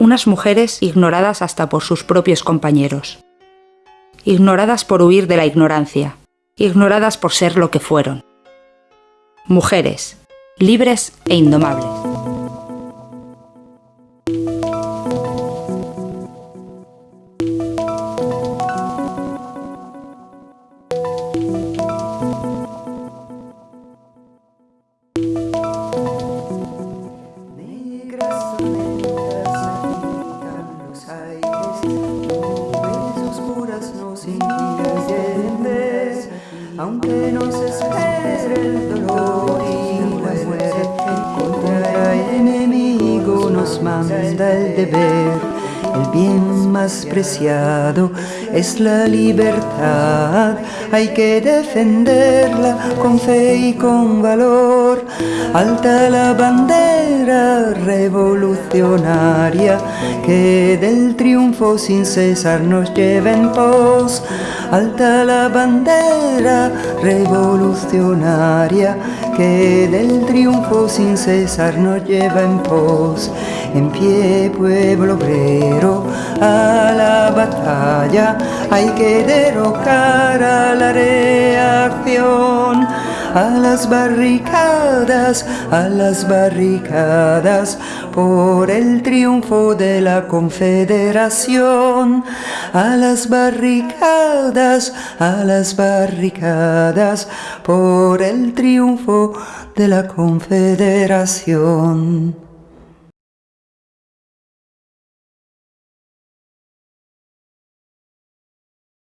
unas mujeres ignoradas hasta por sus propios compañeros, ignoradas por huir de la ignorancia, ignoradas por ser lo que fueron. Mujeres, libres e indomables. Aunque nos espere el dolor y la muerte, contra el enemigo nos manda el deber. El bien más preciado es la libertad, hay que defenderla con fe y con valor. Alta la bandera revolucionaria que del triunfo sin cesar nos lleva en pos. Alta la bandera revolucionaria que del triunfo sin cesar nos lleva en pos. En pie pueblo obrero hay que derrocar a la reacción a las barricadas, a las barricadas, por el triunfo de la confederación. A las barricadas, a las barricadas, por el triunfo de la confederación.